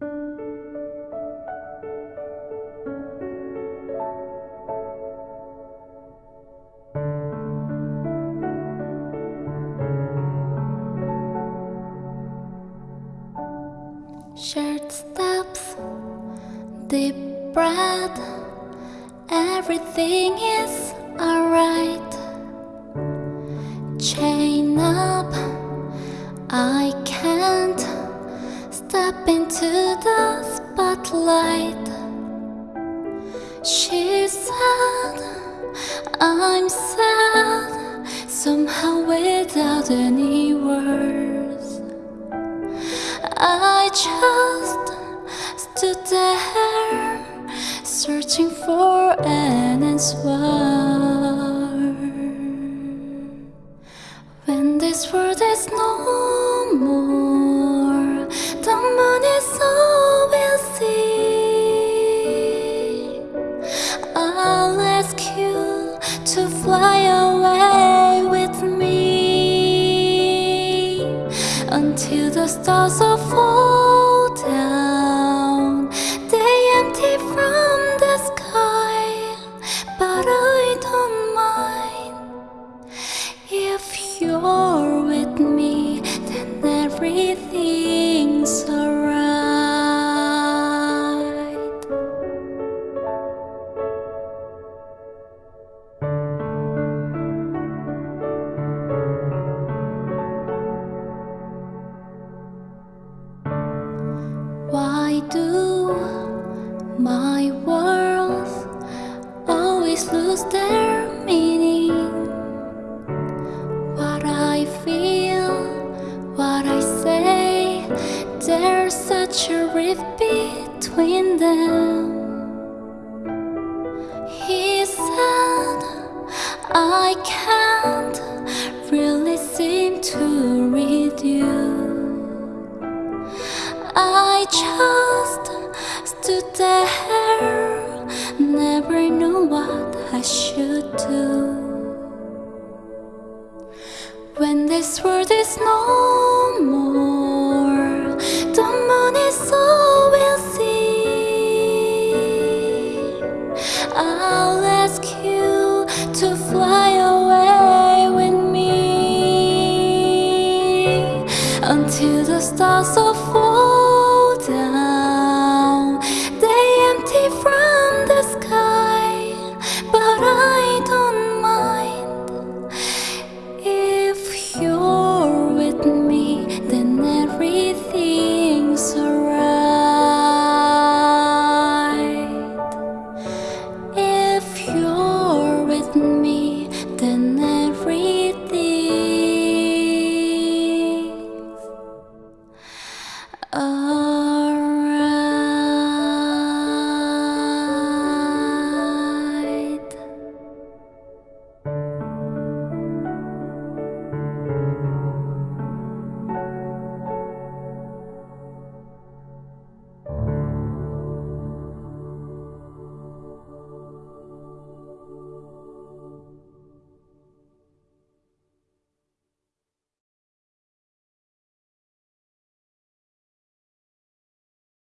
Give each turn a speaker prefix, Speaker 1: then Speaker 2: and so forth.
Speaker 1: Short steps, deep breath, everything is alright. Chain up, I can't step into the spotlight. She said, I'm sad, somehow without any words. I just stood there searching for an answer. When this world is no more, until the stars are fall my words always lose their meaning? What I feel, what I say, there's such a rift between them. He said, I can't really seem to read you. I just When this world is no more The moon is all we'll see. I'll ask you to fly away with me Until the stars